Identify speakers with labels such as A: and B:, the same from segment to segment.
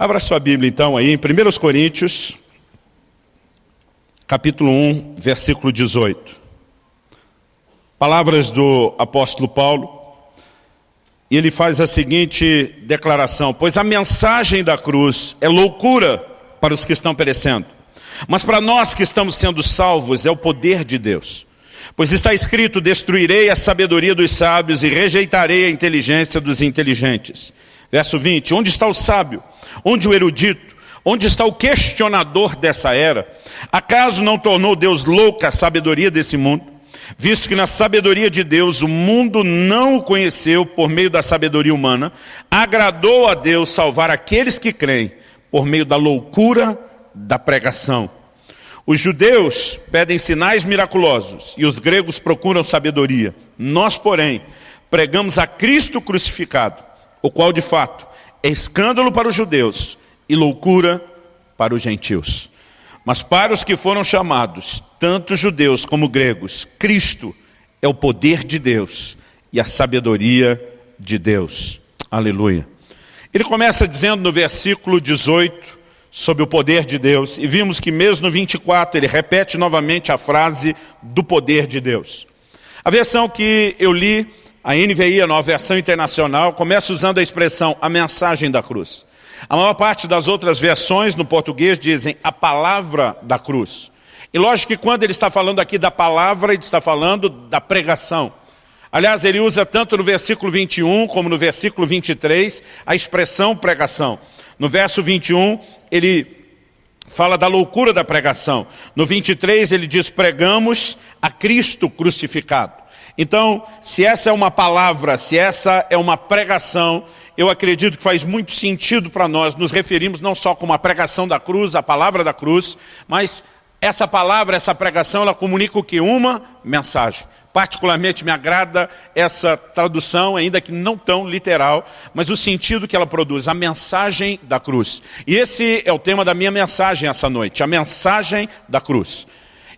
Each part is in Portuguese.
A: Abra sua Bíblia então aí em 1 Coríntios, capítulo 1, versículo 18. Palavras do apóstolo Paulo. E ele faz a seguinte declaração, pois a mensagem da cruz é loucura para os que estão perecendo, mas para nós que estamos sendo salvos é o poder de Deus. Pois está escrito, destruirei a sabedoria dos sábios e rejeitarei a inteligência dos inteligentes. Verso 20, onde está o sábio? Onde o erudito? Onde está o questionador dessa era? Acaso não tornou Deus louca a sabedoria desse mundo? Visto que na sabedoria de Deus o mundo não o conheceu por meio da sabedoria humana, agradou a Deus salvar aqueles que creem por meio da loucura da pregação. Os judeus pedem sinais miraculosos e os gregos procuram sabedoria. Nós, porém, pregamos a Cristo crucificado, o qual de fato é escândalo para os judeus e loucura para os gentios. Mas para os que foram chamados, tanto judeus como gregos, Cristo é o poder de Deus e a sabedoria de Deus. Aleluia. Ele começa dizendo no versículo 18, sobre o poder de Deus, e vimos que mesmo no 24 ele repete novamente a frase do poder de Deus. A versão que eu li a NVI, a nova versão internacional, começa usando a expressão a mensagem da cruz. A maior parte das outras versões no português dizem a palavra da cruz. E lógico que quando ele está falando aqui da palavra, ele está falando da pregação. Aliás, ele usa tanto no versículo 21 como no versículo 23 a expressão pregação. No verso 21, ele fala da loucura da pregação. No 23, ele diz, pregamos a Cristo crucificado. Então, se essa é uma palavra, se essa é uma pregação, eu acredito que faz muito sentido para nós nos referimos não só como a pregação da cruz, a palavra da cruz, mas essa palavra, essa pregação, ela comunica o que? Uma mensagem. Particularmente me agrada essa tradução, ainda que não tão literal, mas o sentido que ela produz, a mensagem da cruz. E esse é o tema da minha mensagem essa noite, a mensagem da cruz.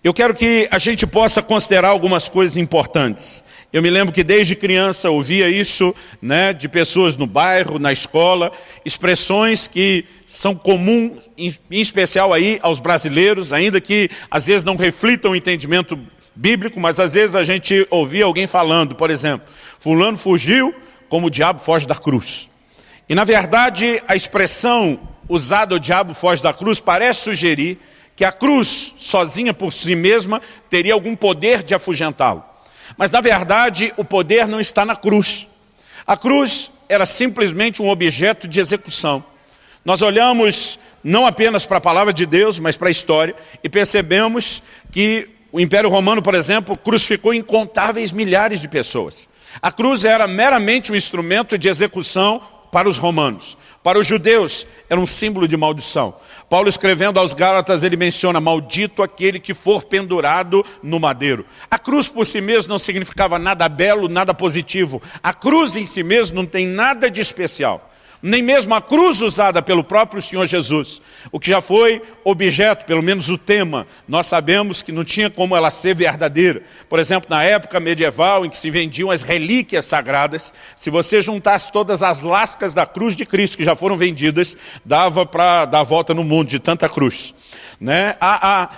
A: Eu quero que a gente possa considerar algumas coisas importantes. Eu me lembro que desde criança ouvia isso né, de pessoas no bairro, na escola, expressões que são comuns, em, especial aí aos brasileiros, ainda que às vezes não reflitam o entendimento bíblico, mas às vezes a gente ouvia alguém falando, por exemplo, fulano fugiu como o diabo foge da cruz. E na verdade a expressão usada o diabo foge da cruz parece sugerir que a cruz, sozinha por si mesma, teria algum poder de afugentá-lo. Mas, na verdade, o poder não está na cruz. A cruz era simplesmente um objeto de execução. Nós olhamos não apenas para a palavra de Deus, mas para a história, e percebemos que o Império Romano, por exemplo, crucificou incontáveis milhares de pessoas. A cruz era meramente um instrumento de execução para os romanos. Para os judeus, era um símbolo de maldição. Paulo escrevendo aos Gálatas, ele menciona, maldito aquele que for pendurado no madeiro. A cruz por si mesmo não significava nada belo, nada positivo. A cruz em si mesmo não tem nada de especial nem mesmo a cruz usada pelo próprio Senhor Jesus, o que já foi objeto, pelo menos o tema, nós sabemos que não tinha como ela ser verdadeira. Por exemplo, na época medieval em que se vendiam as relíquias sagradas, se você juntasse todas as lascas da cruz de Cristo que já foram vendidas, dava para dar a volta no mundo de tanta cruz. Né? A, a,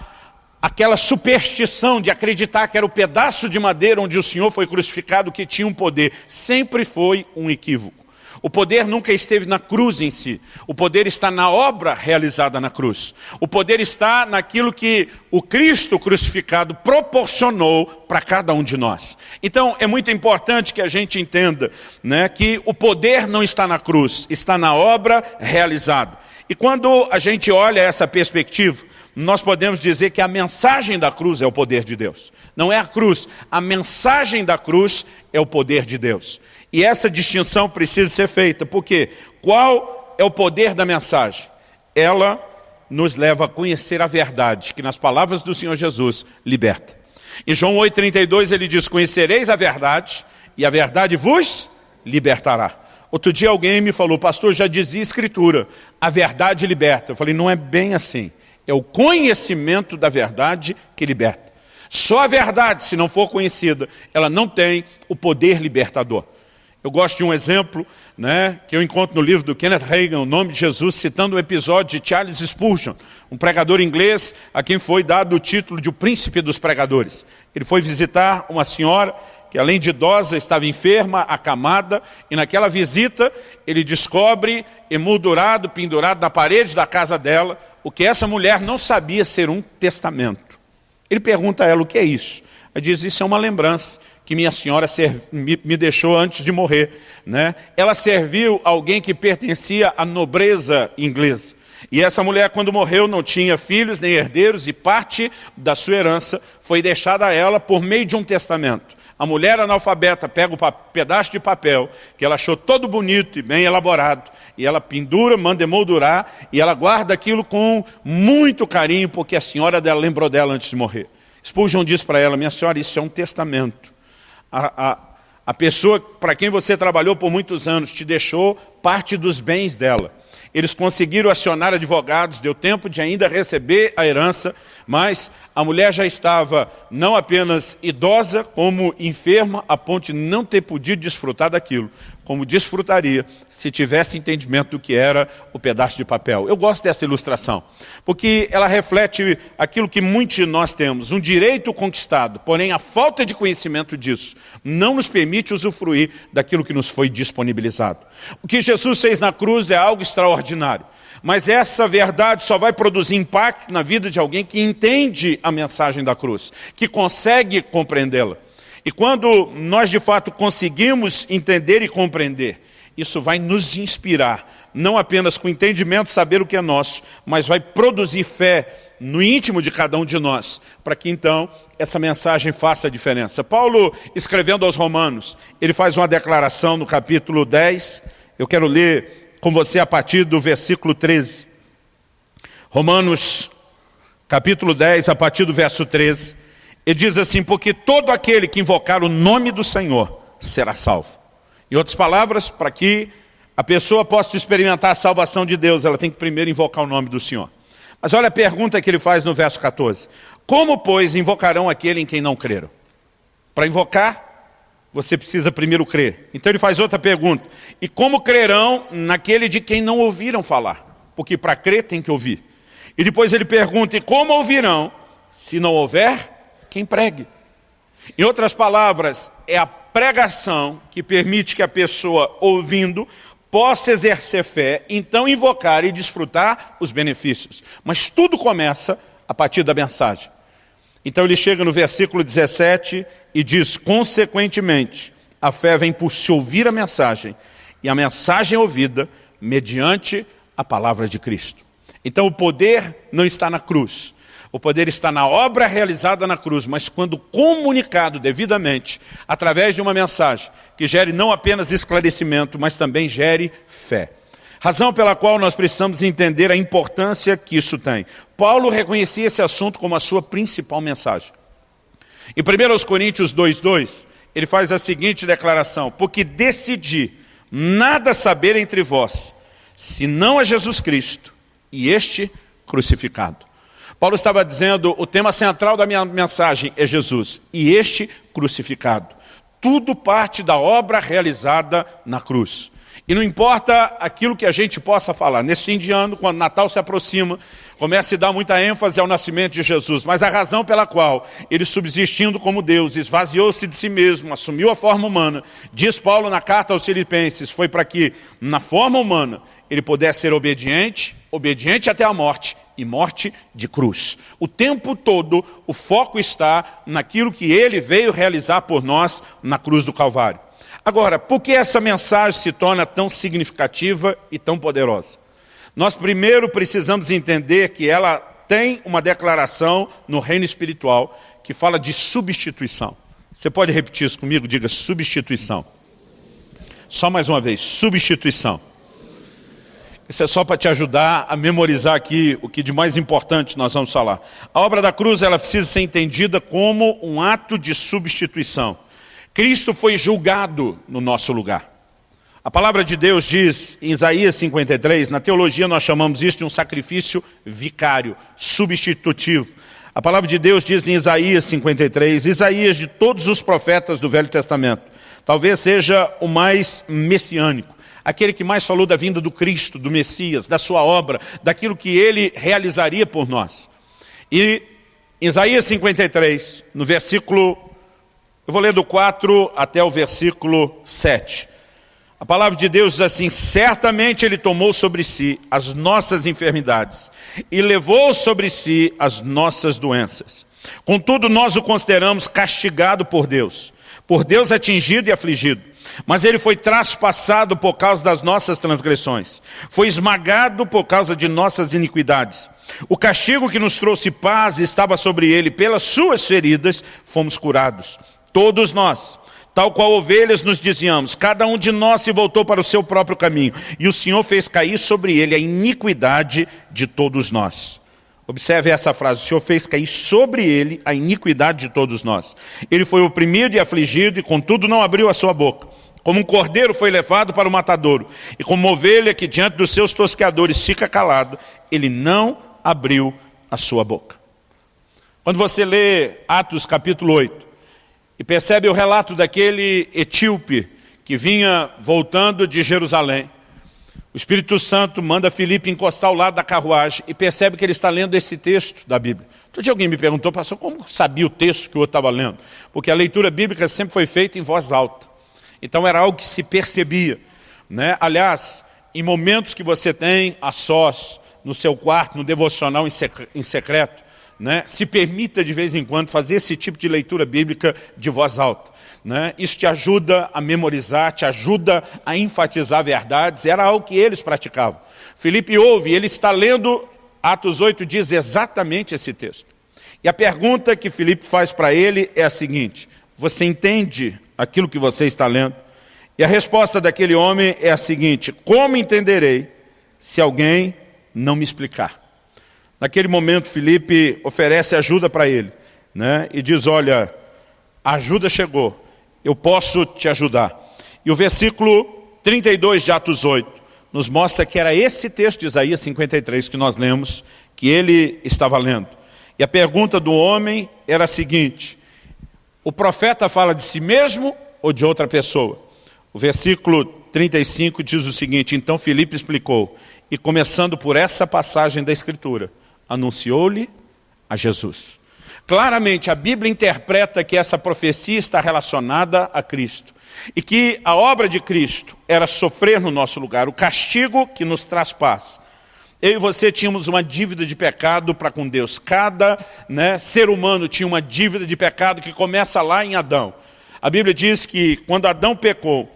A: aquela superstição de acreditar que era o pedaço de madeira onde o Senhor foi crucificado que tinha um poder, sempre foi um equívoco. O poder nunca esteve na cruz em si. O poder está na obra realizada na cruz. O poder está naquilo que o Cristo crucificado proporcionou para cada um de nós. Então, é muito importante que a gente entenda né, que o poder não está na cruz, está na obra realizada. E quando a gente olha essa perspectiva, nós podemos dizer que a mensagem da cruz é o poder de Deus. Não é a cruz, a mensagem da cruz é o poder de Deus. E essa distinção precisa ser feita, porque qual é o poder da mensagem? Ela nos leva a conhecer a verdade, que nas palavras do Senhor Jesus liberta. Em João 8,32 ele diz, conhecereis a verdade, e a verdade vos libertará. Outro dia alguém me falou, pastor, já dizia escritura, a verdade liberta. Eu falei, não é bem assim. É o conhecimento da verdade que liberta. Só a verdade, se não for conhecida, ela não tem o poder libertador. Eu gosto de um exemplo né, que eu encontro no livro do Kenneth Reagan, O Nome de Jesus, citando o episódio de Charles Spurgeon, um pregador inglês a quem foi dado o título de o príncipe dos pregadores. Ele foi visitar uma senhora que além de idosa estava enferma, acamada, e naquela visita ele descobre emoldurado, pendurado na parede da casa dela, o que essa mulher não sabia ser um testamento. Ele pergunta a ela o que é isso. Ela diz, isso é uma lembrança que minha senhora me, deixou antes de morrer. Né? Ela serviu alguém que pertencia à nobreza inglesa. E essa mulher, quando morreu, não tinha filhos nem herdeiros, e parte da sua herança foi deixada a ela por meio de um testamento. A mulher analfabeta pega o pedaço de papel, que ela achou todo bonito e bem elaborado, e ela pendura, manda emoldurar, e ela guarda aquilo com muito carinho, porque a senhora dela lembrou dela antes de morrer. Spurgeon diz para ela, minha senhora, isso é um testamento a, a, a pessoa para quem você trabalhou por muitos anos te deixou parte dos bens dela. Eles conseguiram acionar advogados, deu tempo de ainda receber a herança, mas a mulher já estava não apenas idosa, como enferma, a ponto de não ter podido desfrutar daquilo, como desfrutaria se tivesse entendimento do que era o pedaço de papel. Eu gosto dessa ilustração, porque ela reflete aquilo que muitos de nós temos, um direito conquistado, porém a falta de conhecimento disso não nos permite usufruir daquilo que nos foi disponibilizado. O que Jesus fez na cruz é algo extraordinário. Mas essa verdade só vai produzir impacto na vida de alguém que entende a mensagem da cruz, que consegue compreendê-la. E quando nós de fato conseguimos entender e compreender, isso vai nos inspirar, não apenas com entendimento, saber o que é nosso, mas vai produzir fé no íntimo de cada um de nós, para que então essa mensagem faça a diferença. Paulo, escrevendo aos romanos, ele faz uma declaração no capítulo 10, eu quero ler com você a partir do versículo 13. Romanos, capítulo 10, a partir do verso 13. Ele diz assim, porque todo aquele que invocar o nome do Senhor será salvo. Em outras palavras, para que a pessoa possa experimentar a salvação de Deus, ela tem que primeiro invocar o nome do Senhor. Mas olha a pergunta que ele faz no verso 14. Como, pois, invocarão aquele em quem não creram? Para invocar, você precisa primeiro crer. Então ele faz outra pergunta. E como crerão naquele de quem não ouviram falar? Porque para crer tem que ouvir. E depois ele pergunta, e como ouvirão se não houver quem pregue. Em outras palavras, é a pregação que permite que a pessoa, ouvindo, possa exercer fé, então invocar e desfrutar os benefícios. Mas tudo começa a partir da mensagem. Então ele chega no versículo 17 e diz, consequentemente, a fé vem por se ouvir a mensagem, e a mensagem é ouvida mediante a palavra de Cristo. Então o poder não está na cruz, o poder está na obra realizada na cruz, mas quando comunicado devidamente, através de uma mensagem que gere não apenas esclarecimento, mas também gere fé. Razão pela qual nós precisamos entender a importância que isso tem. Paulo reconhecia esse assunto como a sua principal mensagem. Em 1 Coríntios 2,2, ele faz a seguinte declaração, porque decidi nada saber entre vós, senão a Jesus Cristo e este crucificado. Paulo estava dizendo, o tema central da minha mensagem é Jesus, e este crucificado. Tudo parte da obra realizada na cruz. E não importa aquilo que a gente possa falar. Nesse fim de ano, quando Natal se aproxima, começa a dar muita ênfase ao nascimento de Jesus. Mas a razão pela qual ele, subsistindo como Deus, esvaziou-se de si mesmo, assumiu a forma humana, diz Paulo na carta aos filipenses, foi para que, na forma humana, ele pudesse ser obediente, obediente até a morte, e morte de cruz. O tempo todo o foco está naquilo que ele veio realizar por nós na cruz do Calvário. Agora, por que essa mensagem se torna tão significativa e tão poderosa? Nós primeiro precisamos entender que ela tem uma declaração no reino espiritual que fala de substituição. Você pode repetir isso comigo? Diga substituição. Só mais uma vez, substituição. Isso é só para te ajudar a memorizar aqui o que de mais importante nós vamos falar. A obra da cruz ela precisa ser entendida como um ato de substituição. Cristo foi julgado no nosso lugar. A palavra de Deus diz em Isaías 53, na teologia nós chamamos isso de um sacrifício vicário, substitutivo. A palavra de Deus diz em Isaías 53, Isaías de todos os profetas do Velho Testamento, talvez seja o mais messiânico, aquele que mais falou da vinda do Cristo, do Messias, da sua obra, daquilo que ele realizaria por nós. E Isaías 53, no versículo, eu vou ler do 4 até o versículo 7. A palavra de Deus diz assim, certamente Ele tomou sobre si as nossas enfermidades e levou sobre si as nossas doenças. Contudo, nós o consideramos castigado por Deus, por Deus atingido e afligido. Mas ele foi traspassado por causa das nossas transgressões, foi esmagado por causa de nossas iniquidades. O castigo que nos trouxe paz estava sobre ele, pelas suas feridas fomos curados. Todos nós Tal qual ovelhas nos dizíamos, cada um de nós se voltou para o seu próprio caminho, e o Senhor fez cair sobre ele a iniquidade de todos nós. Observe essa frase, o Senhor fez cair sobre ele a iniquidade de todos nós. Ele foi oprimido e afligido, e contudo não abriu a sua boca. Como um cordeiro foi levado para o matadouro, e como ovelha que diante dos seus tosqueadores fica calado, ele não abriu a sua boca. Quando você lê Atos capítulo 8, e percebe o relato daquele etíope que vinha voltando de Jerusalém. O Espírito Santo manda Filipe encostar ao lado da carruagem e percebe que ele está lendo esse texto da Bíblia. Todo dia alguém me perguntou, pastor, como sabia o texto que o outro estava lendo? Porque a leitura bíblica sempre foi feita em voz alta. Então era algo que se percebia. Né? Aliás, em momentos que você tem a sós, no seu quarto, no devocional em secreto, né, se permita de vez em quando fazer esse tipo de leitura bíblica de voz alta. Né? Isso te ajuda a memorizar, te ajuda a enfatizar verdades, era algo que eles praticavam. Felipe ouve, ele está lendo, Atos 8 diz exatamente esse texto. E a pergunta que Felipe faz para ele é a seguinte, você entende aquilo que você está lendo? E a resposta daquele homem é a seguinte, como entenderei se alguém não me explicar? Naquele momento, Felipe oferece ajuda para ele, né? e diz, olha, a ajuda chegou, eu posso te ajudar. E o versículo 32 de Atos 8 nos mostra que era esse texto de Isaías 53 que nós lemos, que ele estava lendo. E a pergunta do homem era a seguinte, o profeta fala de si mesmo ou de outra pessoa? O versículo 35 diz o seguinte, então Filipe explicou, e começando por essa passagem da Escritura, anunciou-lhe a Jesus. Claramente, a Bíblia interpreta que essa profecia está relacionada a Cristo. E que a obra de Cristo era sofrer no nosso lugar, o castigo que nos traz paz. Eu e você tínhamos uma dívida de pecado para com Deus. Cada né, ser humano tinha uma dívida de pecado que começa lá em Adão. A Bíblia diz que quando Adão pecou,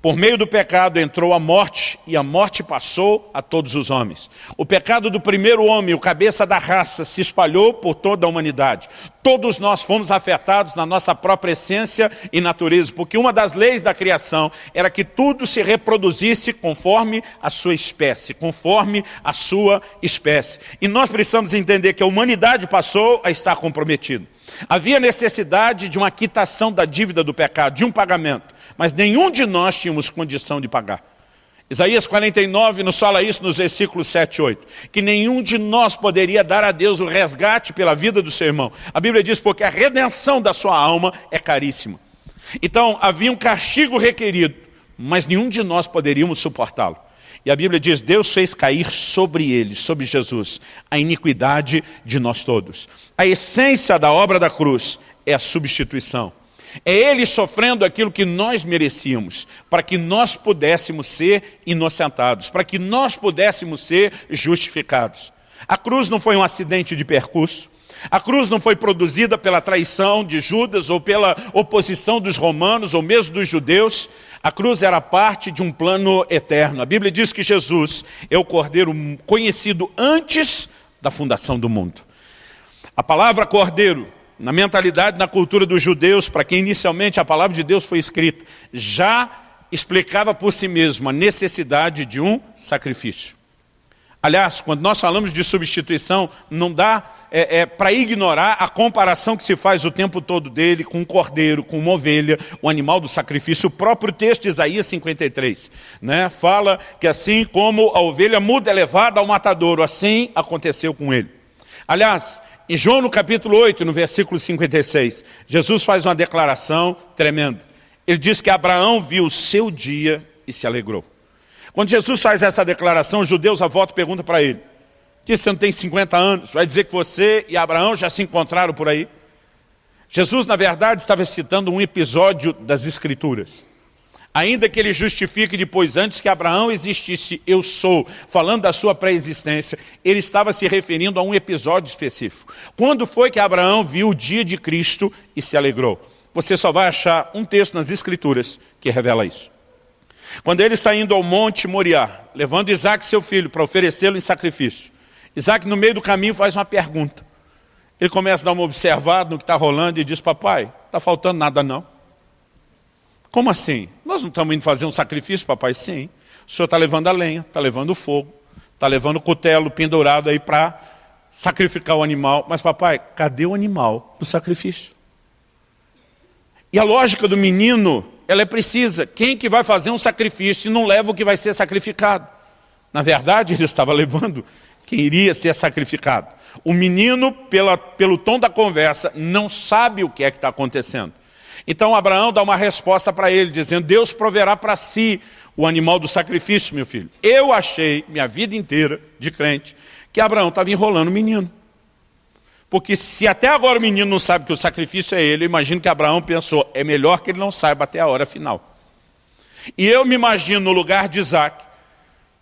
A: por meio do pecado entrou a morte, e a morte passou a todos os homens. O pecado do primeiro homem, o cabeça da raça, se espalhou por toda a humanidade. Todos nós fomos afetados na nossa própria essência e natureza, porque uma das leis da criação era que tudo se reproduzisse conforme a sua espécie, conforme a sua espécie. E nós precisamos entender que a humanidade passou a estar comprometida. Havia necessidade de uma quitação da dívida do pecado, de um pagamento mas nenhum de nós tínhamos condição de pagar. Isaías 49 nos fala isso nos versículos 7 e 8, que nenhum de nós poderia dar a Deus o resgate pela vida do seu irmão. A Bíblia diz, porque a redenção da sua alma é caríssima. Então, havia um castigo requerido, mas nenhum de nós poderíamos suportá-lo. E a Bíblia diz, Deus fez cair sobre ele, sobre Jesus, a iniquidade de nós todos. A essência da obra da cruz é a substituição. É Ele sofrendo aquilo que nós merecíamos, para que nós pudéssemos ser inocentados, para que nós pudéssemos ser justificados. A cruz não foi um acidente de percurso, a cruz não foi produzida pela traição de Judas ou pela oposição dos romanos ou mesmo dos judeus. A cruz era parte de um plano eterno. A Bíblia diz que Jesus é o cordeiro conhecido antes da fundação do mundo. A palavra cordeiro na mentalidade, na cultura dos judeus, para quem inicialmente a palavra de Deus foi escrita, já explicava por si mesmo a necessidade de um sacrifício. Aliás, quando nós falamos de substituição, não dá é, é, para ignorar a comparação que se faz o tempo todo dele com um cordeiro, com uma ovelha, o animal do sacrifício. O próprio texto de Isaías 53 né, fala que assim como a ovelha muda é levada ao matadouro, assim aconteceu com ele. Aliás, em João no capítulo 8, no versículo 56, Jesus faz uma declaração tremenda. Ele diz que Abraão viu o seu dia e se alegrou. Quando Jesus faz essa declaração, os judeus à volta perguntam para ele, diz, você não tem 50 anos, vai dizer que você e Abraão já se encontraram por aí? Jesus, na verdade, estava citando um episódio das Escrituras. Ainda que ele justifique depois, antes que Abraão existisse, eu sou, falando da sua pré-existência, ele estava se referindo a um episódio específico. Quando foi que Abraão viu o dia de Cristo e se alegrou? Você só vai achar um texto nas Escrituras que revela isso. Quando ele está indo ao monte Moriá, levando Isaac, seu filho, para oferecê-lo em sacrifício, Isaac, no meio do caminho, faz uma pergunta. Ele começa a dar uma observada no que está rolando e diz, papai, está faltando nada não. Como assim? Nós não estamos indo fazer um sacrifício, papai? Sim. O senhor está levando a lenha, está levando o fogo, está levando o cutelo pendurado aí para sacrificar o animal. Mas papai, cadê o animal do sacrifício? E a lógica do menino, ela é precisa. Quem que vai fazer um sacrifício e não leva o que vai ser sacrificado? Na verdade, ele estava levando quem iria ser sacrificado. O menino, pela, pelo tom da conversa, não sabe o que é que está acontecendo. Então Abraão dá uma resposta para ele, dizendo, Deus proverá para si o animal do sacrifício, meu filho. Eu achei, minha vida inteira de crente, que Abraão estava enrolando o menino. Porque se até agora o menino não sabe que o sacrifício é ele, eu imagino que Abraão pensou, é melhor que ele não saiba até a hora final. E eu me imagino no lugar de Isaac,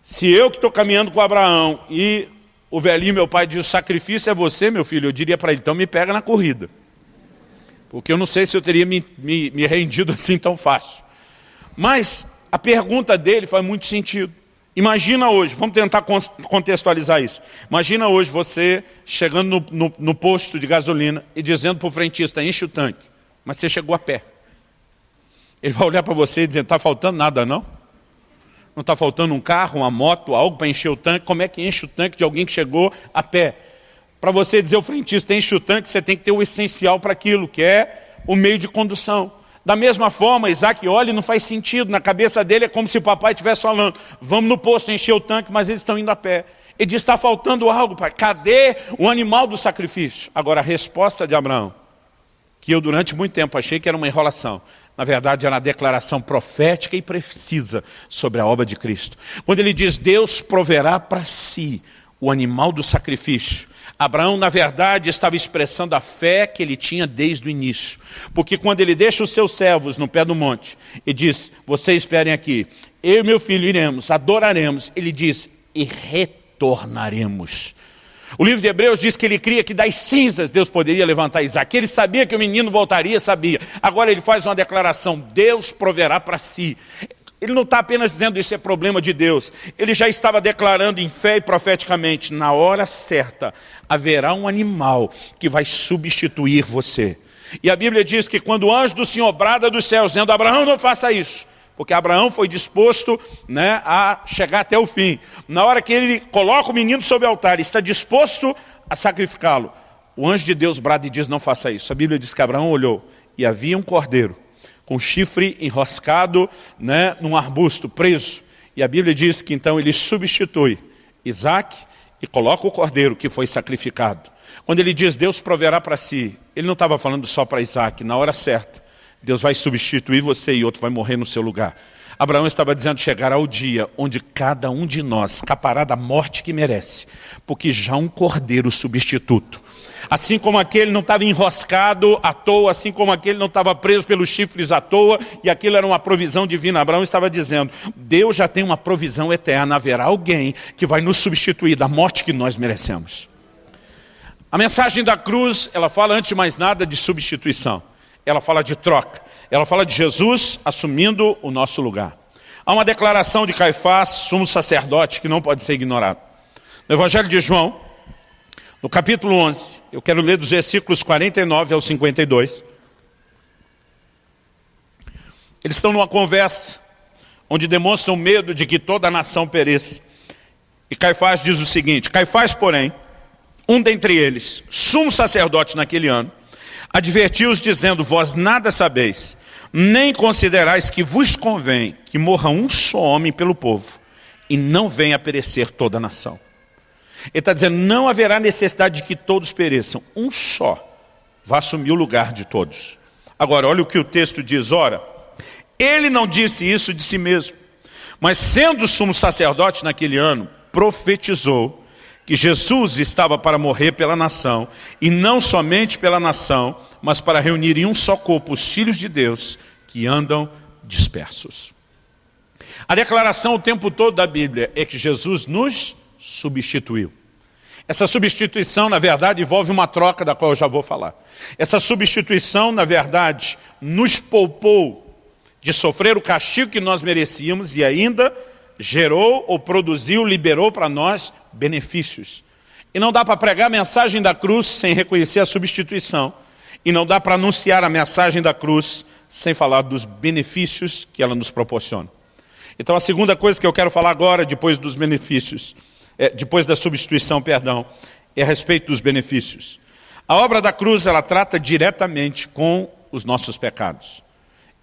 A: se eu que estou caminhando com Abraão e o velhinho, meu pai, diz, o sacrifício é você, meu filho, eu diria para ele, então me pega na corrida. Porque eu não sei se eu teria me, me, me rendido assim tão fácil. Mas a pergunta dele faz muito sentido. Imagina hoje, vamos tentar contextualizar isso. Imagina hoje você chegando no, no, no posto de gasolina e dizendo para o frentista, enche o tanque. Mas você chegou a pé. Ele vai olhar para você e dizer, está faltando nada não? Não está faltando um carro, uma moto, algo para encher o tanque? Como é que enche o tanque de alguém que chegou a pé? Para você dizer o frentista, enche o tanque, você tem que ter o essencial para aquilo, que é o meio de condução. Da mesma forma, Isaac olha e não faz sentido. Na cabeça dele é como se o papai estivesse falando, vamos no posto encher o tanque, mas eles estão indo a pé. Ele diz, está faltando algo, pai. Cadê o animal do sacrifício? Agora, a resposta de Abraão, que eu durante muito tempo achei que era uma enrolação. Na verdade, era uma declaração profética e precisa sobre a obra de Cristo. Quando ele diz, Deus proverá para si o animal do sacrifício. Abraão, na verdade, estava expressando a fé que ele tinha desde o início. Porque quando ele deixa os seus servos no pé do monte e diz, vocês esperem aqui, eu e meu filho iremos, adoraremos, ele diz, e retornaremos. O livro de Hebreus diz que ele cria que das cinzas Deus poderia levantar Isaac. Ele sabia que o menino voltaria, sabia. Agora ele faz uma declaração, Deus proverá para si. Ele não está apenas dizendo isso é problema de Deus. Ele já estava declarando em fé e profeticamente, na hora certa, haverá um animal que vai substituir você. E a Bíblia diz que quando o anjo do Senhor brada dos céus, dizendo, Abraão não faça isso, porque Abraão foi disposto né, a chegar até o fim. Na hora que ele coloca o menino sobre o altar, está disposto a sacrificá-lo. O anjo de Deus brada e diz, não faça isso. A Bíblia diz que Abraão olhou e havia um cordeiro com chifre enroscado né, num arbusto, preso. E a Bíblia diz que então ele substitui Isaac e coloca o cordeiro que foi sacrificado. Quando ele diz Deus proverá para si, ele não estava falando só para Isaac, na hora certa. Deus vai substituir você e outro vai morrer no seu lugar. Abraão estava dizendo, chegará o dia onde cada um de nós escapará da morte que merece, porque já um cordeiro substituto. Assim como aquele não estava enroscado à toa, assim como aquele não estava preso pelos chifres à toa, e aquilo era uma provisão divina. Abraão estava dizendo, Deus já tem uma provisão eterna, haverá alguém que vai nos substituir da morte que nós merecemos. A mensagem da cruz, ela fala antes de mais nada de substituição ela fala de troca. Ela fala de Jesus assumindo o nosso lugar. Há uma declaração de Caifás, sumo sacerdote, que não pode ser ignorado. No Evangelho de João, no capítulo 11, eu quero ler dos versículos 49 ao 52. Eles estão numa conversa, onde demonstram medo de que toda a nação pereça. E Caifás diz o seguinte, Caifás, porém, um dentre eles, sumo sacerdote naquele ano, Advertiu-os dizendo, vós nada sabeis, nem considerais que vos convém que morra um só homem pelo povo, e não venha a perecer toda a nação. Ele está dizendo, não haverá necessidade de que todos pereçam, um só vai assumir o lugar de todos. Agora, olha o que o texto diz, ora, Ele não disse isso de si mesmo, mas sendo sumo sacerdote naquele ano, profetizou que Jesus estava para morrer pela nação, e não somente pela nação, mas para reunir em um só corpo os filhos de Deus que andam dispersos. A declaração o tempo todo da Bíblia é que Jesus nos substituiu. Essa substituição, na verdade, envolve uma troca da qual eu já vou falar. Essa substituição, na verdade, nos poupou de sofrer o castigo que nós merecíamos e ainda gerou ou produziu, liberou para nós benefícios. E não dá para pregar a mensagem da cruz sem reconhecer a substituição. E não dá para anunciar a mensagem da cruz sem falar dos benefícios que ela nos proporciona. Então a segunda coisa que eu quero falar agora, depois dos benefícios, é, depois da substituição, perdão, é a respeito dos benefícios. A obra da cruz, ela trata diretamente com os nossos pecados.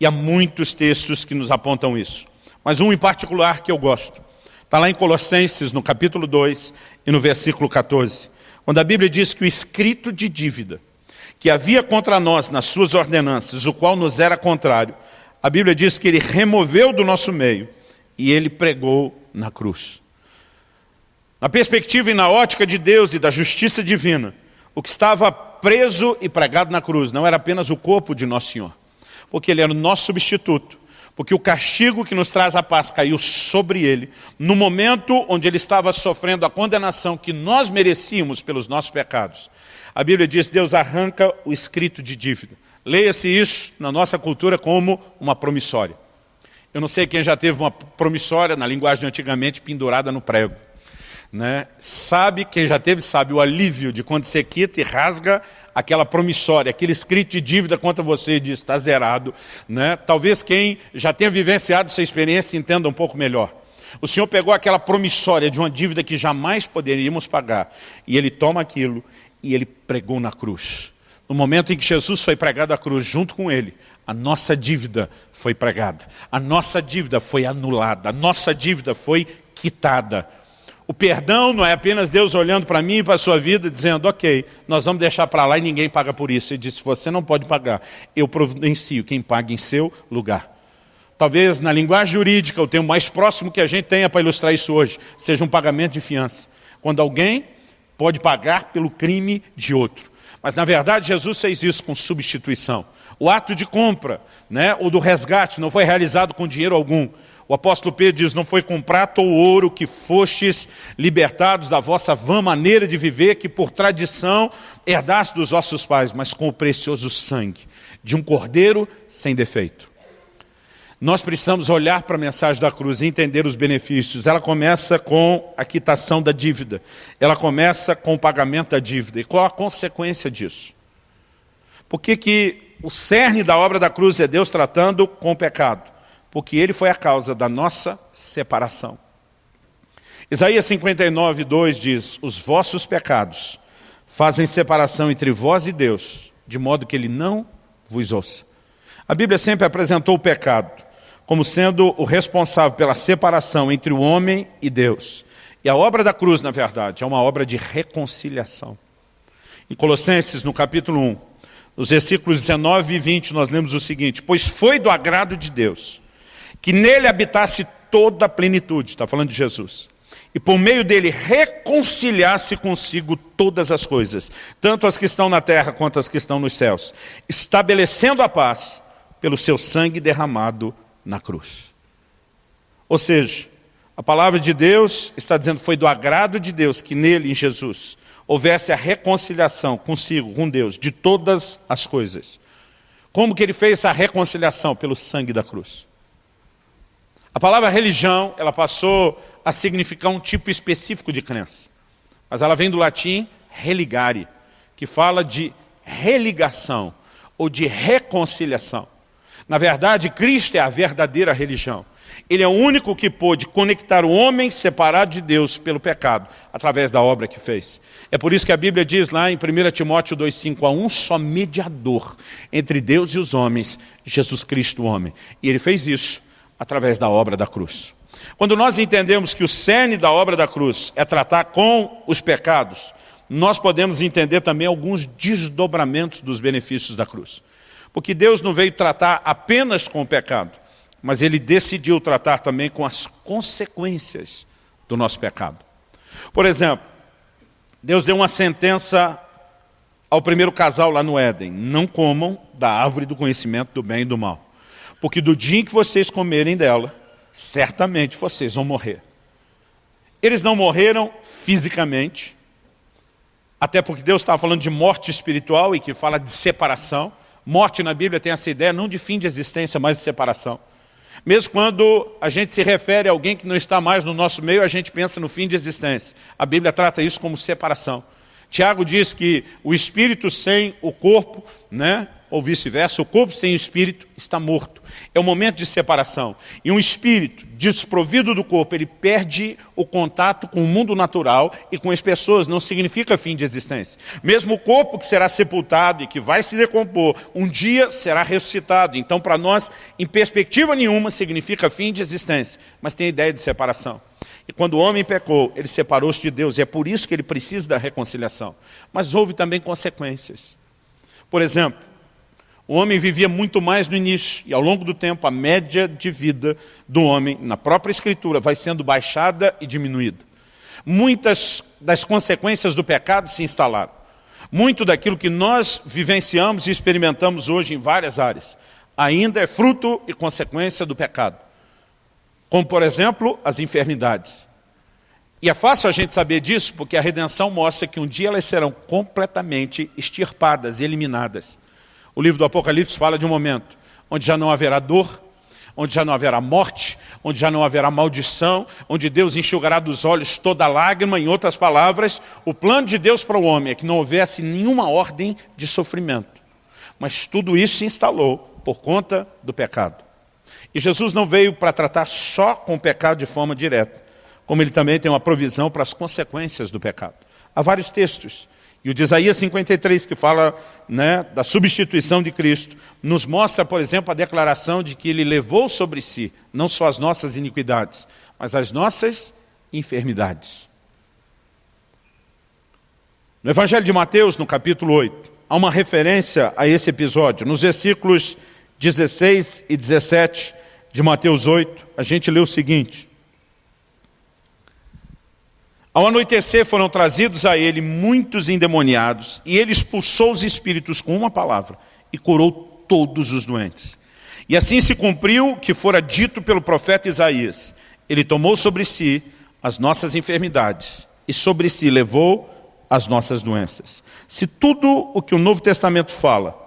A: E há muitos textos que nos apontam isso. Mas um em particular que eu gosto. Está lá em Colossenses, no capítulo 2 e no versículo 14. Quando a Bíblia diz que o escrito de dívida que havia contra nós nas suas ordenanças, o qual nos era contrário, a Bíblia diz que ele removeu do nosso meio e ele pregou na cruz. Na perspectiva e na ótica de Deus e da justiça divina, o que estava preso e pregado na cruz não era apenas o corpo de Nosso Senhor, porque ele era o nosso substituto, porque o castigo que nos traz a paz caiu sobre ele, no momento onde ele estava sofrendo a condenação que nós merecíamos pelos nossos pecados. A Bíblia diz, Deus arranca o escrito de dívida. Leia-se isso na nossa cultura como uma promissória. Eu não sei quem já teve uma promissória, na linguagem antigamente, pendurada no prego. Né? Sabe, quem já teve, sabe o alívio de quando você quita e rasga aquela promissória, aquele escrito de dívida contra você e diz, está zerado. Né? Talvez quem já tenha vivenciado essa experiência entenda um pouco melhor. O Senhor pegou aquela promissória de uma dívida que jamais poderíamos pagar, e Ele toma aquilo e Ele pregou na cruz. No momento em que Jesus foi pregado à cruz junto com Ele, a nossa dívida foi pregada, a nossa dívida foi anulada, a nossa dívida foi quitada. O perdão não é apenas Deus olhando para mim e para a sua vida dizendo, ok, nós vamos deixar para lá e ninguém paga por isso. Ele disse, você não pode pagar, eu providencio quem paga em seu lugar. Talvez na linguagem jurídica, o termo mais próximo que a gente tenha para ilustrar isso hoje, seja um pagamento de fiança. Quando alguém pode pagar pelo crime de outro. Mas na verdade Jesus fez isso com substituição. O ato de compra, né, ou do resgate, não foi realizado com dinheiro algum. O apóstolo Pedro diz, não foi com prata ou ouro que fostes libertados da vossa vã maneira de viver, que por tradição herdaste dos vossos pais, mas com o precioso sangue de um cordeiro sem defeito. Nós precisamos olhar para a mensagem da cruz e entender os benefícios. Ela começa com a quitação da dívida. Ela começa com o pagamento da dívida. E qual a consequência disso? Por que, que o cerne da obra da cruz é Deus tratando com o pecado, porque ele foi a causa da nossa separação. Isaías 59, 2 diz, os vossos pecados fazem separação entre vós e Deus, de modo que ele não vos ouça. A Bíblia sempre apresentou o pecado como sendo o responsável pela separação entre o homem e Deus. E a obra da cruz, na verdade, é uma obra de reconciliação. Em Colossenses, no capítulo 1, nos versículos 19 e 20, nós lemos o seguinte, Pois foi do agrado de Deus, que nele habitasse toda a plenitude, está falando de Jesus, e por meio dele reconciliasse consigo todas as coisas, tanto as que estão na terra quanto as que estão nos céus, estabelecendo a paz pelo seu sangue derramado na cruz. Ou seja, a palavra de Deus está dizendo, foi do agrado de Deus que nele, em Jesus, houvesse a reconciliação consigo, com Deus, de todas as coisas. Como que ele fez essa reconciliação? Pelo sangue da cruz. A palavra religião, ela passou a significar um tipo específico de crença. Mas ela vem do latim religare, que fala de religação ou de reconciliação. Na verdade, Cristo é a verdadeira religião. Ele é o único que pôde conectar o homem separado de Deus pelo pecado, através da obra que fez. É por isso que a Bíblia diz lá em 1 Timóteo 2,5, há um só mediador entre Deus e os homens, Jesus Cristo o homem. E ele fez isso através da obra da cruz. Quando nós entendemos que o cerne da obra da cruz é tratar com os pecados, nós podemos entender também alguns desdobramentos dos benefícios da cruz. Porque Deus não veio tratar apenas com o pecado, mas ele decidiu tratar também com as consequências do nosso pecado. Por exemplo, Deus deu uma sentença ao primeiro casal lá no Éden, não comam da árvore do conhecimento do bem e do mal, porque do dia em que vocês comerem dela, certamente vocês vão morrer. Eles não morreram fisicamente, até porque Deus estava falando de morte espiritual e que fala de separação. Morte na Bíblia tem essa ideia não de fim de existência, mas de separação. Mesmo quando a gente se refere a alguém que não está mais no nosso meio, a gente pensa no fim de existência. A Bíblia trata isso como separação. Tiago diz que o espírito sem o corpo, né, ou vice-versa, o corpo sem o espírito está morto. É o momento de separação. E um espírito desprovido do corpo, ele perde o contato com o mundo natural e com as pessoas, não significa fim de existência. Mesmo o corpo que será sepultado e que vai se decompor, um dia será ressuscitado. Então, para nós, em perspectiva nenhuma, significa fim de existência, mas tem a ideia de separação. E quando o homem pecou, ele separou-se de Deus, e é por isso que ele precisa da reconciliação. Mas houve também consequências. Por exemplo, o homem vivia muito mais no início, e ao longo do tempo a média de vida do homem, na própria escritura, vai sendo baixada e diminuída. Muitas das consequências do pecado se instalaram. Muito daquilo que nós vivenciamos e experimentamos hoje em várias áreas, ainda é fruto e consequência do pecado. Como, por exemplo, as enfermidades. E é fácil a gente saber disso, porque a redenção mostra que um dia elas serão completamente extirpadas eliminadas. O livro do Apocalipse fala de um momento onde já não haverá dor, onde já não haverá morte, onde já não haverá maldição, onde Deus enxugará dos olhos toda lágrima, em outras palavras, o plano de Deus para o homem é que não houvesse nenhuma ordem de sofrimento. Mas tudo isso se instalou por conta do pecado. E Jesus não veio para tratar só com o pecado de forma direta, como ele também tem uma provisão para as consequências do pecado. Há vários textos e o de Isaías 53, que fala né, da substituição de Cristo, nos mostra, por exemplo, a declaração de que ele levou sobre si, não só as nossas iniquidades, mas as nossas enfermidades. No Evangelho de Mateus, no capítulo 8, há uma referência a esse episódio. Nos versículos 16 e 17 de Mateus 8, a gente lê o seguinte. Ao anoitecer foram trazidos a ele muitos endemoniados, e ele expulsou os espíritos com uma palavra, e curou todos os doentes. E assim se cumpriu o que fora dito pelo profeta Isaías. Ele tomou sobre si as nossas enfermidades, e sobre si levou as nossas doenças. Se tudo o que o Novo Testamento fala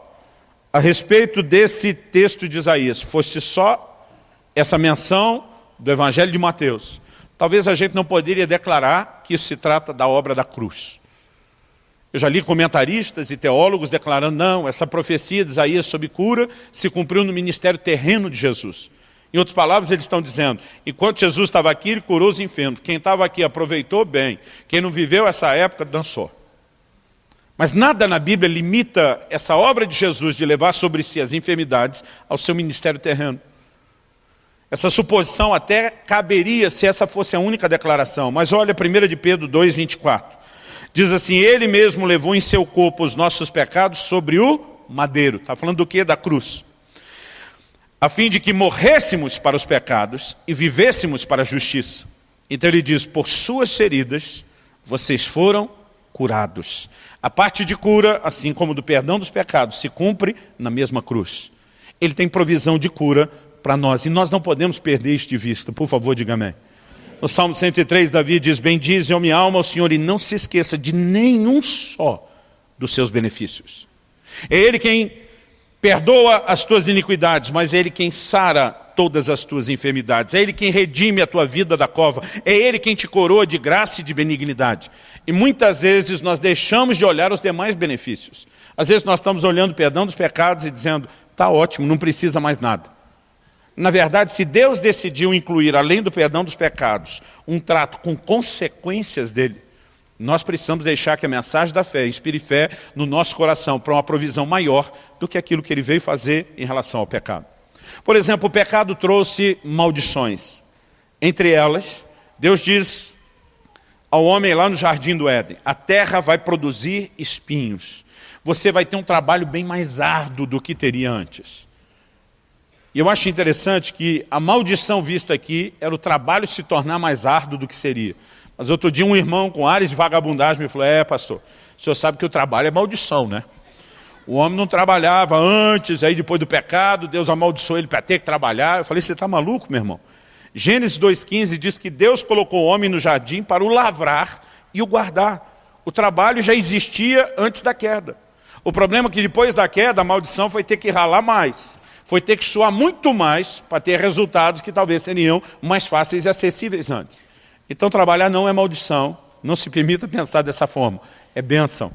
A: a respeito desse texto de Isaías fosse só essa menção do Evangelho de Mateus, Talvez a gente não poderia declarar que isso se trata da obra da cruz. Eu já li comentaristas e teólogos declarando, não, essa profecia de Isaías sobre cura se cumpriu no ministério terreno de Jesus. Em outras palavras, eles estão dizendo, enquanto Jesus estava aqui, ele curou os enfermos. Quem estava aqui aproveitou bem. Quem não viveu essa época, dançou. Mas nada na Bíblia limita essa obra de Jesus de levar sobre si as enfermidades ao seu ministério terreno. Essa suposição até caberia se essa fosse a única declaração. Mas olha 1 de Pedro 2, 24. Diz assim, ele mesmo levou em seu corpo os nossos pecados sobre o madeiro. Está falando do que? Da cruz. A fim de que morrêssemos para os pecados e vivêssemos para a justiça. Então ele diz, por suas feridas vocês foram curados. A parte de cura, assim como do perdão dos pecados, se cumpre na mesma cruz. Ele tem provisão de cura para nós. E nós não podemos perder isto de vista. Por favor, diga amém. No Salmo 103, Davi diz, Bendize, ó minha alma, ao Senhor, e não se esqueça de nenhum só dos seus benefícios. É Ele quem perdoa as tuas iniquidades, mas é Ele quem sara todas as tuas enfermidades. É Ele quem redime a tua vida da cova. É Ele quem te coroa de graça e de benignidade. E muitas vezes nós deixamos de olhar os demais benefícios. Às vezes nós estamos olhando o perdão dos pecados e dizendo, está ótimo, não precisa mais nada. Na verdade, se Deus decidiu incluir, além do perdão dos pecados, um trato com consequências dele, nós precisamos deixar que a mensagem da fé inspire fé no nosso coração para uma provisão maior do que aquilo que ele veio fazer em relação ao pecado. Por exemplo, o pecado trouxe maldições. Entre elas, Deus diz ao homem lá no jardim do Éden, a terra vai produzir espinhos. Você vai ter um trabalho bem mais árduo do que teria antes. E eu acho interessante que a maldição vista aqui era o trabalho se tornar mais árduo do que seria. Mas outro dia um irmão com ares de vagabundagem me falou, é pastor, o senhor sabe que o trabalho é maldição, né? O homem não trabalhava antes, aí depois do pecado, Deus amaldiçoou ele para ter que trabalhar. Eu falei, você está maluco, meu irmão? Gênesis 2,15 diz que Deus colocou o homem no jardim para o lavrar e o guardar. O trabalho já existia antes da queda. O problema é que depois da queda, a maldição foi ter que ralar mais. Foi ter que suar muito mais para ter resultados que talvez seriam mais fáceis e acessíveis antes. Então trabalhar não é maldição, não se permita pensar dessa forma, é bênção.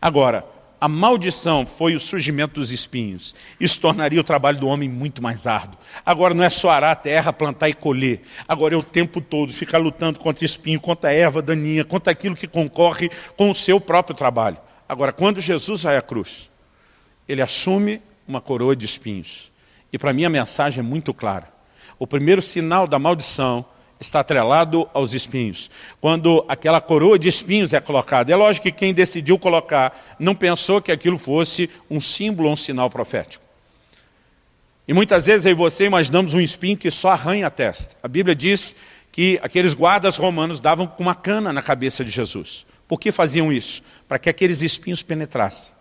A: Agora, a maldição foi o surgimento dos espinhos. Isso tornaria o trabalho do homem muito mais árduo. Agora não é só arar a terra, plantar e colher. Agora é o tempo todo ficar lutando contra espinho, contra erva daninha, contra aquilo que concorre com o seu próprio trabalho. Agora, quando Jesus vai à cruz, ele assume uma coroa de espinhos. E para mim a mensagem é muito clara. O primeiro sinal da maldição está atrelado aos espinhos. Quando aquela coroa de espinhos é colocada, é lógico que quem decidiu colocar não pensou que aquilo fosse um símbolo ou um sinal profético. E muitas vezes e você imaginamos um espinho que só arranha a testa. A Bíblia diz que aqueles guardas romanos davam com uma cana na cabeça de Jesus. Por que faziam isso? Para que aqueles espinhos penetrassem.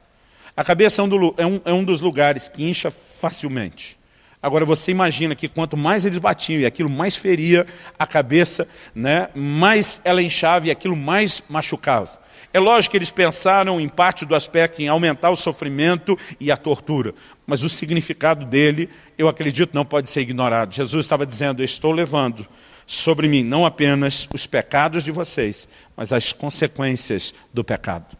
A: A cabeça é um, é um, é um dos lugares que incha facilmente. Agora você imagina que quanto mais eles batiam e aquilo mais feria a cabeça, né, mais ela inchava e aquilo mais machucava. É lógico que eles pensaram em parte do aspecto em aumentar o sofrimento e a tortura, mas o significado dele, eu acredito, não pode ser ignorado. Jesus estava dizendo, eu estou levando sobre mim não apenas os pecados de vocês, mas as consequências do pecado.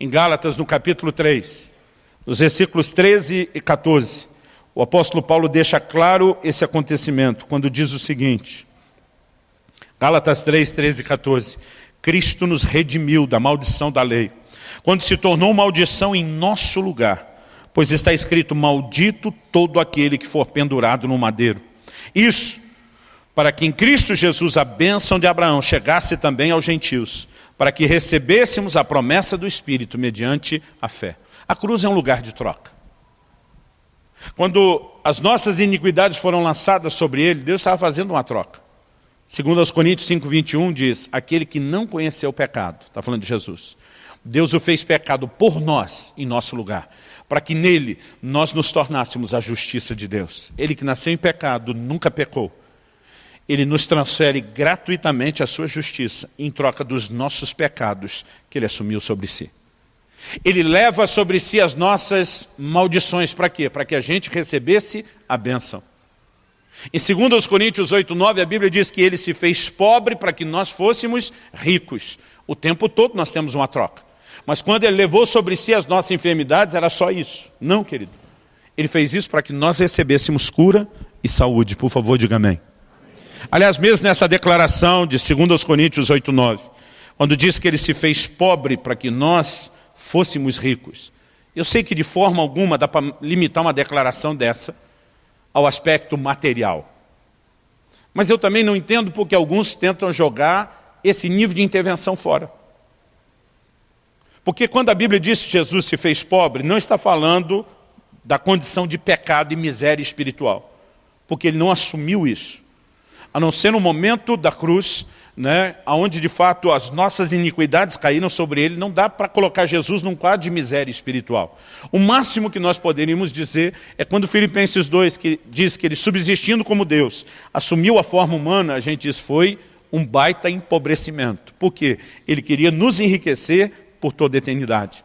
A: Em Gálatas, no capítulo 3, nos versículos 13 e 14, o apóstolo Paulo deixa claro esse acontecimento, quando diz o seguinte, Gálatas 3, 13 e 14, Cristo nos redimiu da maldição da lei, quando se tornou maldição em nosso lugar, pois está escrito, maldito todo aquele que for pendurado no madeiro. Isso, para que em Cristo Jesus a bênção de Abraão chegasse também aos gentios, para que recebêssemos a promessa do Espírito mediante a fé. A cruz é um lugar de troca. Quando as nossas iniquidades foram lançadas sobre ele, Deus estava fazendo uma troca. Segundo aos Coríntios 5, 21 diz, aquele que não conheceu o pecado, está falando de Jesus, Deus o fez pecado por nós, em nosso lugar, para que nele nós nos tornássemos a justiça de Deus. Ele que nasceu em pecado, nunca pecou. Ele nos transfere gratuitamente a sua justiça, em troca dos nossos pecados que ele assumiu sobre si. Ele leva sobre si as nossas maldições. Para quê? Para que a gente recebesse a bênção. Em 2 Coríntios 8, 9, a Bíblia diz que ele se fez pobre para que nós fôssemos ricos. O tempo todo nós temos uma troca. Mas quando ele levou sobre si as nossas enfermidades, era só isso. Não, querido. Ele fez isso para que nós recebêssemos cura e saúde. Por favor, diga amém. Aliás, mesmo nessa declaração de 2 Coríntios 8, 9, quando diz que ele se fez pobre para que nós fôssemos ricos. Eu sei que de forma alguma dá para limitar uma declaração dessa ao aspecto material. Mas eu também não entendo porque alguns tentam jogar esse nível de intervenção fora. Porque quando a Bíblia diz que Jesus se fez pobre, não está falando da condição de pecado e miséria espiritual. Porque ele não assumiu isso. A não ser no momento da cruz, né, onde de fato as nossas iniquidades caíram sobre ele, não dá para colocar Jesus num quadro de miséria espiritual. O máximo que nós poderíamos dizer é quando Filipenses 2 que diz que ele subsistindo como Deus, assumiu a forma humana, a gente diz foi um baita empobrecimento. Por quê? Ele queria nos enriquecer por toda a eternidade.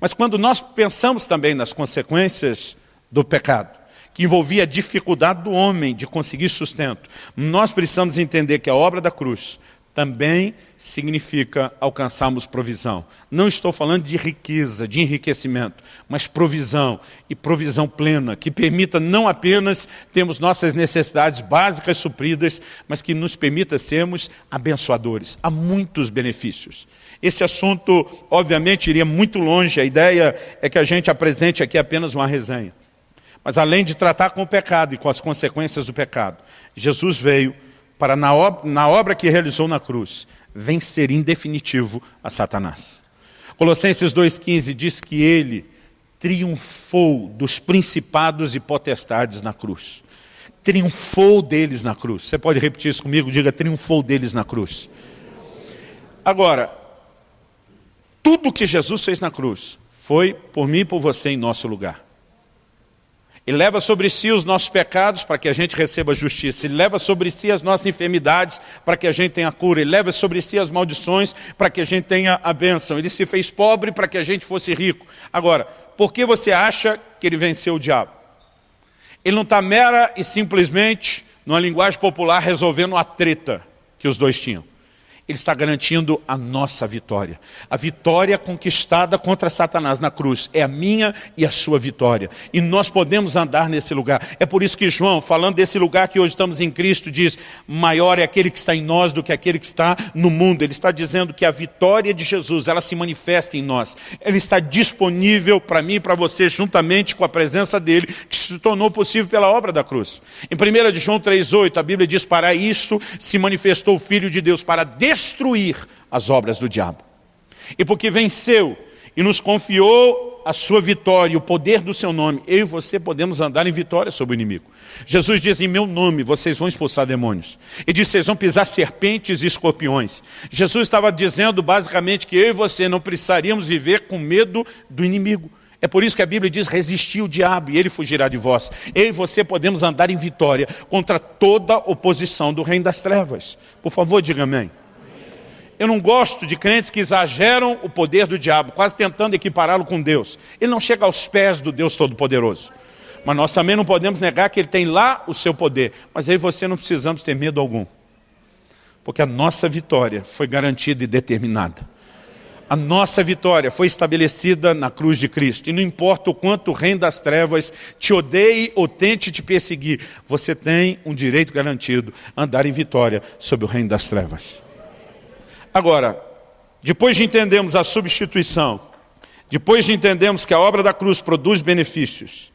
A: Mas quando nós pensamos também nas consequências do pecado, que envolvia a dificuldade do homem de conseguir sustento, nós precisamos entender que a obra da cruz também significa alcançarmos provisão. Não estou falando de riqueza, de enriquecimento, mas provisão, e provisão plena, que permita não apenas termos nossas necessidades básicas supridas, mas que nos permita sermos abençoadores. Há muitos benefícios. Esse assunto, obviamente, iria muito longe, a ideia é que a gente apresente aqui apenas uma resenha. Mas além de tratar com o pecado e com as consequências do pecado, Jesus veio para, na obra, na obra que realizou na cruz, vencer em definitivo a Satanás. Colossenses 2,15 diz que ele triunfou dos principados e potestades na cruz. Triunfou deles na cruz. Você pode repetir isso comigo? Diga, triunfou deles na cruz. Agora, tudo que Jesus fez na cruz foi por mim e por você em nosso lugar. Ele leva sobre si os nossos pecados para que a gente receba justiça. Ele leva sobre si as nossas enfermidades para que a gente tenha cura. Ele leva sobre si as maldições para que a gente tenha a bênção. Ele se fez pobre para que a gente fosse rico. Agora, por que você acha que ele venceu o diabo? Ele não está mera e simplesmente, numa linguagem popular, resolvendo a treta que os dois tinham. Ele está garantindo a nossa vitória. A vitória conquistada contra Satanás na cruz é a minha e a sua vitória. E nós podemos andar nesse lugar. É por isso que João, falando desse lugar que hoje estamos em Cristo, diz, maior é aquele que está em nós do que aquele que está no mundo. Ele está dizendo que a vitória de Jesus, ela se manifesta em nós. Ela está disponível para mim e para você, juntamente com a presença dele, que se tornou possível pela obra da cruz. Em 1 João 3,8, a Bíblia diz, para isso se manifestou o Filho de Deus, para destruir as obras do diabo. E porque venceu e nos confiou a sua vitória, o poder do seu nome, eu e você podemos andar em vitória sobre o inimigo. Jesus diz, em meu nome vocês vão expulsar demônios. E diz, vocês vão pisar serpentes e escorpiões. Jesus estava dizendo basicamente que eu e você não precisaríamos viver com medo do inimigo. É por isso que a Bíblia diz, resistir o diabo e ele fugirá de vós. Eu e você podemos andar em vitória contra toda oposição do reino das trevas. Por favor, diga amém. Eu não gosto de crentes que exageram o poder do diabo, quase tentando equipará-lo com Deus. Ele não chega aos pés do Deus Todo-Poderoso. Mas nós também não podemos negar que ele tem lá o seu poder. Mas aí você não precisamos ter medo algum. Porque a nossa vitória foi garantida e determinada. A nossa vitória foi estabelecida na cruz de Cristo. E não importa o quanto o reino das trevas te odeie ou tente te perseguir, você tem um direito garantido, andar em vitória sobre o reino das trevas. Agora, depois de entendermos a substituição, depois de entendermos que a obra da cruz produz benefícios,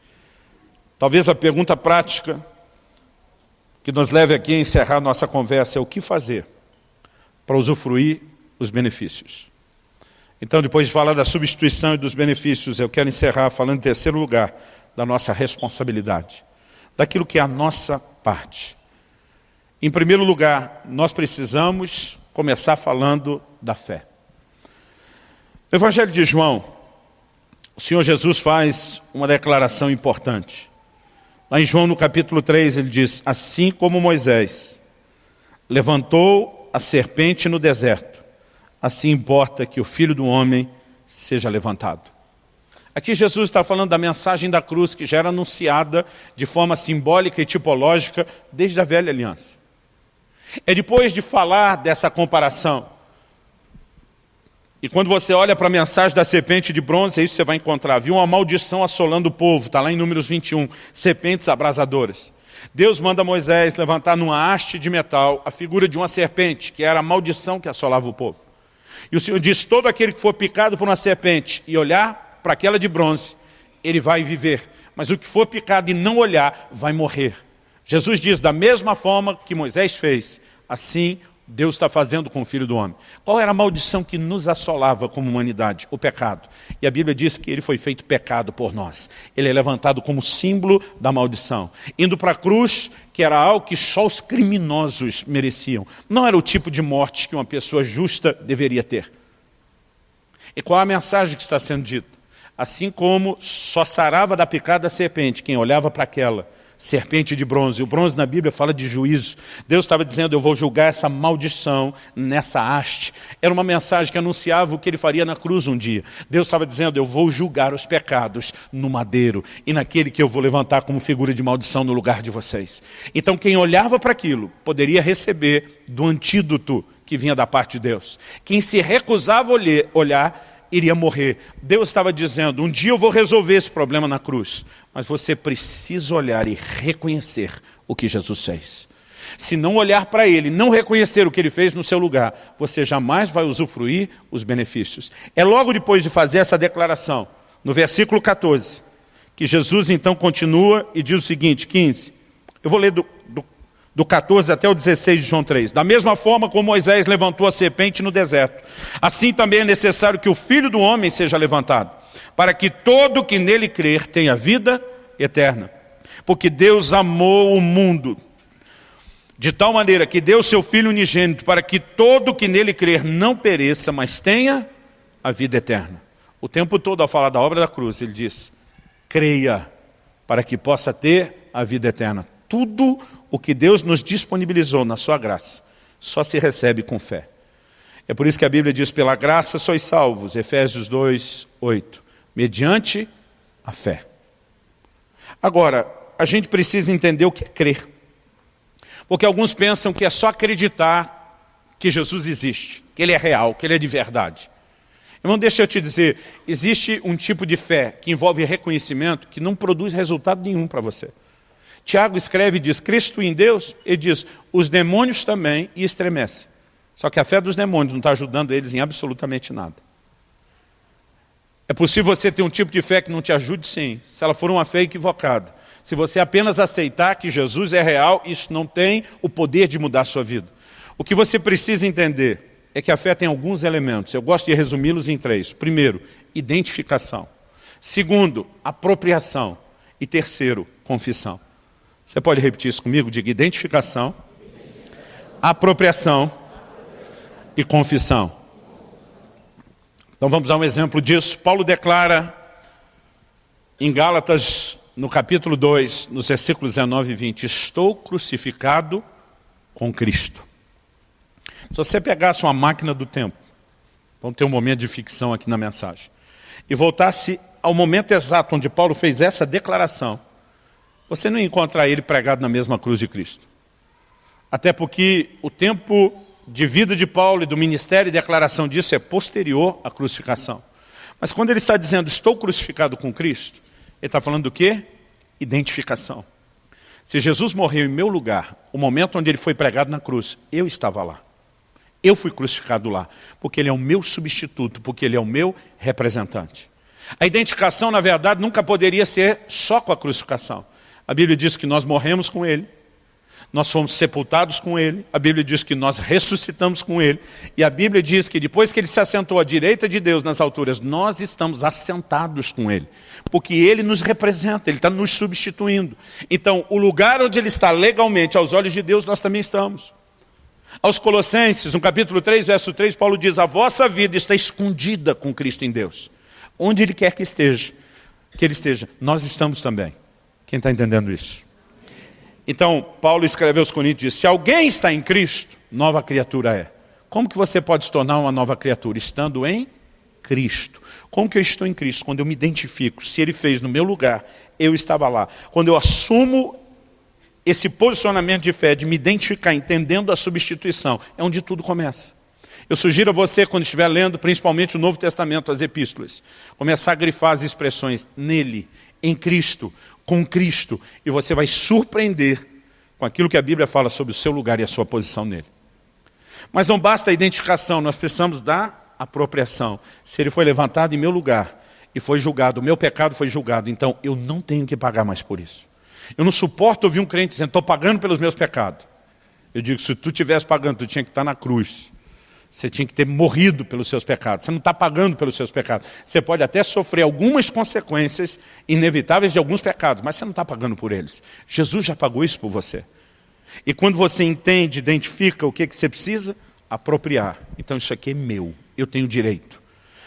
A: talvez a pergunta prática que nos leve aqui a encerrar nossa conversa é o que fazer para usufruir os benefícios. Então, depois de falar da substituição e dos benefícios, eu quero encerrar falando em terceiro lugar da nossa responsabilidade, daquilo que é a nossa parte. Em primeiro lugar, nós precisamos começar falando da fé. No Evangelho de João, o Senhor Jesus faz uma declaração importante. Lá em João, no capítulo 3, ele diz, assim como Moisés levantou a serpente no deserto, assim importa que o Filho do Homem seja levantado. Aqui Jesus está falando da mensagem da cruz que já era anunciada de forma simbólica e tipológica desde a velha aliança. É depois de falar dessa comparação. E quando você olha para a mensagem da serpente de bronze, é isso que você vai encontrar. Viu uma maldição assolando o povo, está lá em Números 21, serpentes abrasadoras. Deus manda Moisés levantar numa haste de metal a figura de uma serpente, que era a maldição que assolava o povo. E o Senhor diz, todo aquele que for picado por uma serpente e olhar para aquela de bronze, ele vai viver. Mas o que for picado e não olhar, vai morrer. Jesus diz, da mesma forma que Moisés fez, assim Deus está fazendo com o Filho do Homem. Qual era a maldição que nos assolava como humanidade? O pecado. E a Bíblia diz que ele foi feito pecado por nós. Ele é levantado como símbolo da maldição. Indo para a cruz, que era algo que só os criminosos mereciam. Não era o tipo de morte que uma pessoa justa deveria ter. E qual a mensagem que está sendo dita? Assim como só sarava da picada da serpente quem olhava para aquela serpente de bronze. O bronze na Bíblia fala de juízo. Deus estava dizendo, eu vou julgar essa maldição nessa haste. Era uma mensagem que anunciava o que ele faria na cruz um dia. Deus estava dizendo, eu vou julgar os pecados no madeiro e naquele que eu vou levantar como figura de maldição no lugar de vocês. Então quem olhava para aquilo poderia receber do antídoto que vinha da parte de Deus. Quem se recusava a olhar iria morrer. Deus estava dizendo, um dia eu vou resolver esse problema na cruz. Mas você precisa olhar e reconhecer o que Jesus fez. Se não olhar para Ele, não reconhecer o que Ele fez no seu lugar, você jamais vai usufruir os benefícios. É logo depois de fazer essa declaração, no versículo 14, que Jesus então continua e diz o seguinte, 15, eu vou ler do, do do 14 até o 16 de João 3. Da mesma forma como Moisés levantou a serpente no deserto, assim também é necessário que o Filho do Homem seja levantado, para que todo que nele crer tenha vida eterna. Porque Deus amou o mundo de tal maneira que deu seu Filho unigênito para que todo que nele crer não pereça, mas tenha a vida eterna. O tempo todo ao falar da obra da cruz, ele diz, creia para que possa ter a vida eterna. Tudo o que Deus nos disponibilizou na sua graça, só se recebe com fé. É por isso que a Bíblia diz, pela graça sois salvos, Efésios 2, 8, mediante a fé. Agora, a gente precisa entender o que é crer. Porque alguns pensam que é só acreditar que Jesus existe, que Ele é real, que Ele é de verdade. Irmão, deixa eu te dizer, existe um tipo de fé que envolve reconhecimento que não produz resultado nenhum para você. Tiago escreve e diz, Cristo em Deus, ele diz, os demônios também e estremecem. Só que a fé dos demônios não está ajudando eles em absolutamente nada. É possível você ter um tipo de fé que não te ajude sim, se ela for uma fé equivocada. Se você apenas aceitar que Jesus é real, isso não tem o poder de mudar a sua vida. O que você precisa entender é que a fé tem alguns elementos. Eu gosto de resumi-los em três. Primeiro, identificação. Segundo, apropriação. E terceiro, confissão. Você pode repetir isso comigo? Diga identificação, apropriação e confissão. Então vamos dar um exemplo disso. Paulo declara em Gálatas, no capítulo 2, nos versículos 19 e 20, estou crucificado com Cristo. Se você pegasse uma máquina do tempo, vamos ter um momento de ficção aqui na mensagem, e voltasse ao momento exato onde Paulo fez essa declaração, você não ia encontrar ele pregado na mesma cruz de Cristo. Até porque o tempo de vida de Paulo e do ministério e declaração disso é posterior à crucificação. Mas quando ele está dizendo, estou crucificado com Cristo, ele está falando do quê? Identificação. Se Jesus morreu em meu lugar, o momento onde ele foi pregado na cruz, eu estava lá. Eu fui crucificado lá, porque ele é o meu substituto, porque ele é o meu representante. A identificação, na verdade, nunca poderia ser só com a crucificação. A Bíblia diz que nós morremos com ele, nós fomos sepultados com ele, a Bíblia diz que nós ressuscitamos com ele, e a Bíblia diz que depois que ele se assentou à direita de Deus nas alturas, nós estamos assentados com ele, porque ele nos representa, ele está nos substituindo. Então, o lugar onde ele está legalmente aos olhos de Deus, nós também estamos. Aos Colossenses, no capítulo 3, verso 3, Paulo diz, a vossa vida está escondida com Cristo em Deus. Onde ele quer que esteja, que ele esteja, nós estamos também. Quem está entendendo isso? Então, Paulo escreveu aos Coríntios, diz, se alguém está em Cristo, nova criatura é. Como que você pode se tornar uma nova criatura? Estando em Cristo. Como que eu estou em Cristo? Quando eu me identifico, se Ele fez no meu lugar, eu estava lá. Quando eu assumo esse posicionamento de fé, de me identificar, entendendo a substituição, é onde tudo começa. Eu sugiro a você, quando estiver lendo, principalmente o Novo Testamento, as epístolas, começar a grifar as expressões nele, em Cristo, com Cristo, e você vai surpreender com aquilo que a Bíblia fala sobre o seu lugar e a sua posição nele. Mas não basta a identificação, nós precisamos da apropriação. Se ele foi levantado em meu lugar e foi julgado, o meu pecado foi julgado, então eu não tenho que pagar mais por isso. Eu não suporto ouvir um crente dizendo, estou pagando pelos meus pecados. Eu digo, se tu estivesse pagando, tu tinha que estar na cruz. Você tinha que ter morrido pelos seus pecados. Você não está pagando pelos seus pecados. Você pode até sofrer algumas consequências inevitáveis de alguns pecados, mas você não está pagando por eles. Jesus já pagou isso por você. E quando você entende, identifica o que, que você precisa, apropriar. Então isso aqui é meu, eu tenho direito.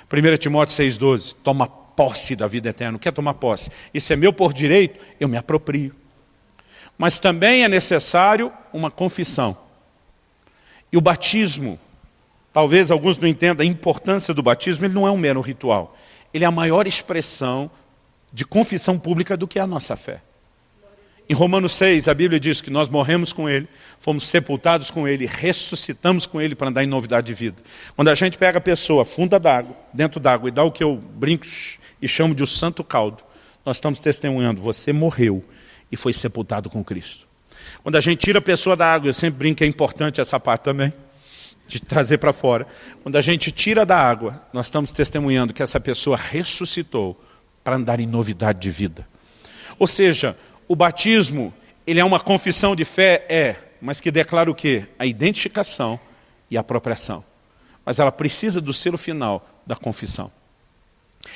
A: 1 Timóteo 6,12, toma posse da vida eterna. O que é tomar posse? Isso é meu por direito, eu me aproprio. Mas também é necessário uma confissão. E o batismo Talvez alguns não entendam a importância do batismo, ele não é um mero ritual. Ele é a maior expressão de confissão pública do que a nossa fé. Em Romanos 6, a Bíblia diz que nós morremos com Ele, fomos sepultados com Ele, ressuscitamos com Ele para andar em novidade de vida. Quando a gente pega a pessoa, funda d'água, dentro d'água, e dá o que eu brinco e chamo de o santo caldo, nós estamos testemunhando, você morreu e foi sepultado com Cristo. Quando a gente tira a pessoa da água, eu sempre brinco que é importante essa parte também, de trazer para fora. Quando a gente tira da água, nós estamos testemunhando que essa pessoa ressuscitou para andar em novidade de vida. Ou seja, o batismo, ele é uma confissão de fé? É, mas que declara o quê? A identificação e a apropriação. Mas ela precisa do selo final da confissão.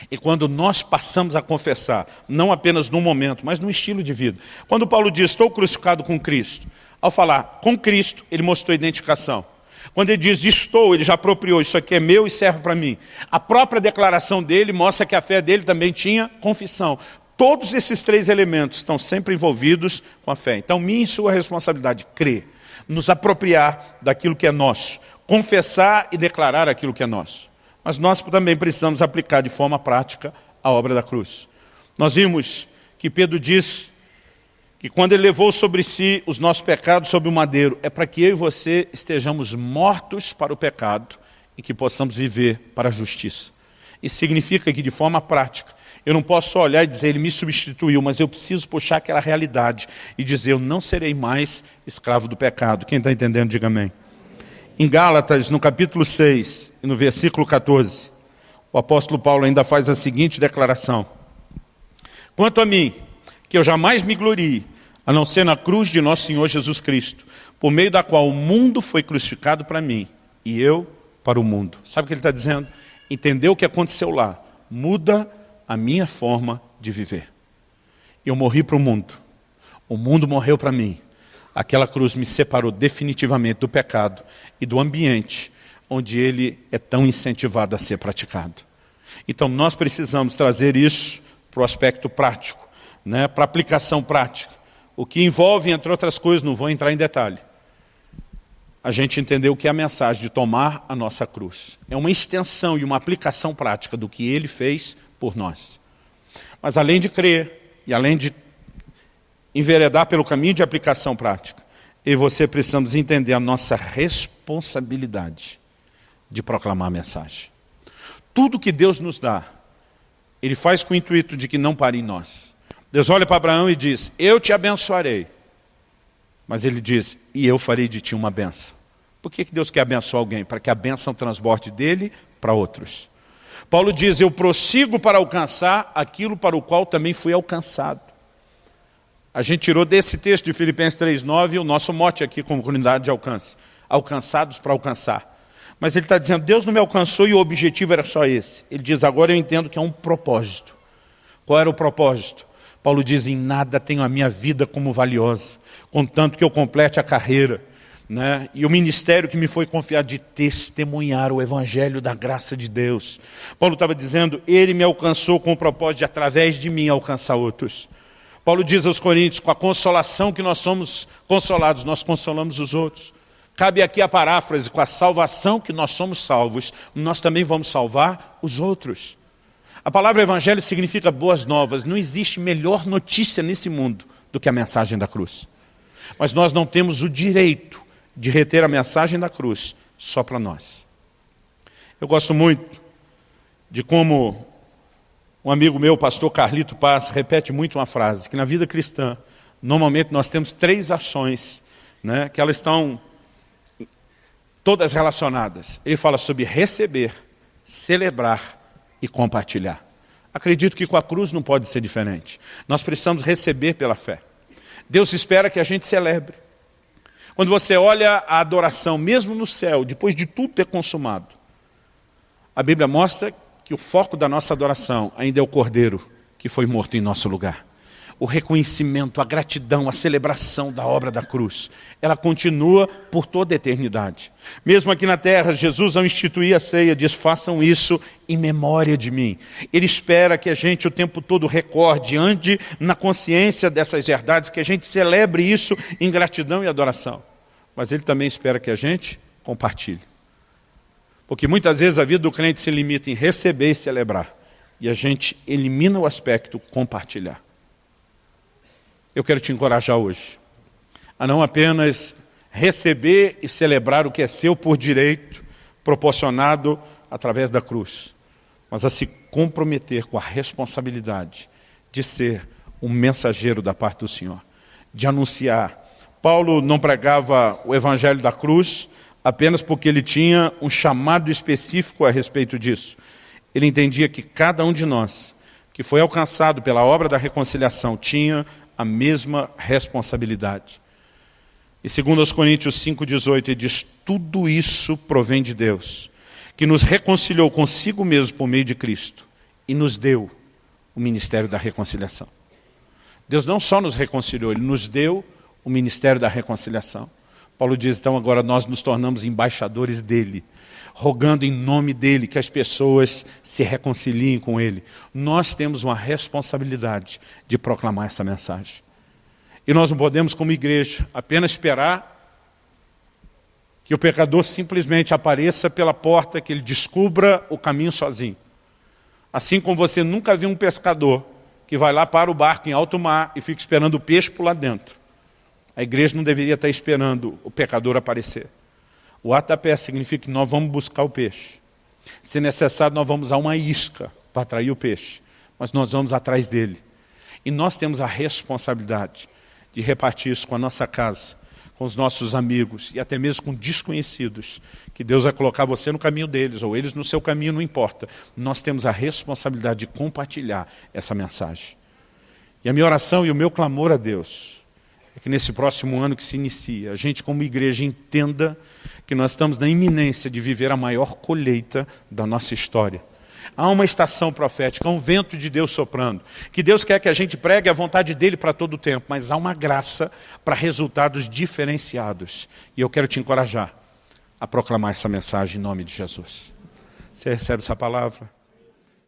A: E quando nós passamos a confessar, não apenas no momento, mas no estilo de vida. Quando Paulo diz, estou crucificado com Cristo, ao falar com Cristo, ele mostrou identificação. Quando ele diz estou, ele já apropriou, isso aqui é meu e serve para mim. A própria declaração dele mostra que a fé dele também tinha confissão. Todos esses três elementos estão sempre envolvidos com a fé. Então, minha e sua responsabilidade, crer, nos apropriar daquilo que é nosso, confessar e declarar aquilo que é nosso. Mas nós também precisamos aplicar de forma prática a obra da cruz. Nós vimos que Pedro diz que quando ele levou sobre si os nossos pecados sobre o madeiro, é para que eu e você estejamos mortos para o pecado e que possamos viver para a justiça. Isso significa que de forma prática, eu não posso só olhar e dizer, ele me substituiu, mas eu preciso puxar aquela realidade e dizer, eu não serei mais escravo do pecado. Quem está entendendo, diga amém. Em Gálatas, no capítulo 6, no versículo 14, o apóstolo Paulo ainda faz a seguinte declaração. Quanto a mim, que eu jamais me glorie, a não ser na cruz de nosso Senhor Jesus Cristo, por meio da qual o mundo foi crucificado para mim e eu para o mundo. Sabe o que ele está dizendo? Entendeu o que aconteceu lá? Muda a minha forma de viver. Eu morri para o mundo. O mundo morreu para mim. Aquela cruz me separou definitivamente do pecado e do ambiente onde ele é tão incentivado a ser praticado. Então nós precisamos trazer isso para o aspecto prático, né, para a aplicação prática. O que envolve, entre outras coisas, não vou entrar em detalhe, a gente entender o que é a mensagem de tomar a nossa cruz. É uma extensão e uma aplicação prática do que ele fez por nós. Mas além de crer e além de enveredar pelo caminho de aplicação prática, eu e você precisamos entender a nossa responsabilidade de proclamar a mensagem. Tudo que Deus nos dá, Ele faz com o intuito de que não pare em nós. Deus olha para Abraão e diz, eu te abençoarei. Mas Ele diz, e eu farei de ti uma benção. Por que Deus quer abençoar alguém? Para que a benção transborde dele para outros. Paulo diz, eu prossigo para alcançar aquilo para o qual também fui alcançado. A gente tirou desse texto de Filipenses 3,9 o nosso mote aqui como comunidade de alcance. Alcançados para alcançar. Mas ele está dizendo, Deus não me alcançou e o objetivo era só esse. Ele diz, agora eu entendo que é um propósito. Qual era o propósito? Paulo diz, em nada tenho a minha vida como valiosa, contanto que eu complete a carreira. Né? E o ministério que me foi confiado de testemunhar o evangelho da graça de Deus. Paulo estava dizendo, ele me alcançou com o propósito de, através de mim, alcançar outros. Paulo diz aos Coríntios, com a consolação que nós somos consolados, nós consolamos os outros. Cabe aqui a paráfrase, com a salvação que nós somos salvos, nós também vamos salvar os outros. A palavra evangelho significa boas novas. Não existe melhor notícia nesse mundo do que a mensagem da cruz. Mas nós não temos o direito de reter a mensagem da cruz só para nós. Eu gosto muito de como um amigo meu, pastor Carlito Paz, repete muito uma frase, que na vida cristã, normalmente nós temos três ações, né, que elas estão todas relacionadas. Ele fala sobre receber, celebrar e compartilhar. Acredito que com a cruz não pode ser diferente. Nós precisamos receber pela fé. Deus espera que a gente celebre. Quando você olha a adoração, mesmo no céu, depois de tudo ter consumado, a Bíblia mostra que o foco da nossa adoração ainda é o Cordeiro que foi morto em nosso lugar. O reconhecimento, a gratidão, a celebração da obra da cruz, ela continua por toda a eternidade. Mesmo aqui na terra, Jesus ao instituir a ceia diz, façam isso em memória de mim. Ele espera que a gente o tempo todo recorde, ande na consciência dessas verdades, que a gente celebre isso em gratidão e adoração. Mas ele também espera que a gente compartilhe. Porque muitas vezes a vida do crente se limita em receber e celebrar. E a gente elimina o aspecto compartilhar. Eu quero te encorajar hoje a não apenas receber e celebrar o que é seu por direito, proporcionado através da cruz, mas a se comprometer com a responsabilidade de ser um mensageiro da parte do Senhor, de anunciar. Paulo não pregava o evangelho da cruz, apenas porque ele tinha um chamado específico a respeito disso. Ele entendia que cada um de nós, que foi alcançado pela obra da reconciliação, tinha a mesma responsabilidade. E segundo os Coríntios 5,18, ele diz, tudo isso provém de Deus, que nos reconciliou consigo mesmo por meio de Cristo, e nos deu o ministério da reconciliação. Deus não só nos reconciliou, Ele nos deu o ministério da reconciliação. Paulo diz, então, agora nós nos tornamos embaixadores dEle, rogando em nome dEle que as pessoas se reconciliem com Ele. Nós temos uma responsabilidade de proclamar essa mensagem. E nós não podemos, como igreja, apenas esperar que o pecador simplesmente apareça pela porta, que ele descubra o caminho sozinho. Assim como você nunca viu um pescador que vai lá para o barco em alto mar e fica esperando o peixe por lá dentro. A igreja não deveria estar esperando o pecador aparecer. O ato da pé significa que nós vamos buscar o peixe. Se necessário, nós vamos a uma isca para atrair o peixe. Mas nós vamos atrás dele. E nós temos a responsabilidade de repartir isso com a nossa casa, com os nossos amigos e até mesmo com desconhecidos, que Deus vai colocar você no caminho deles, ou eles no seu caminho, não importa. Nós temos a responsabilidade de compartilhar essa mensagem. E a minha oração e o meu clamor a Deus é que nesse próximo ano que se inicia, a gente como igreja entenda que nós estamos na iminência de viver a maior colheita da nossa história. Há uma estação profética, há um vento de Deus soprando, que Deus quer que a gente pregue a vontade dEle para todo o tempo, mas há uma graça para resultados diferenciados. E eu quero te encorajar a proclamar essa mensagem em nome de Jesus. Você recebe essa palavra?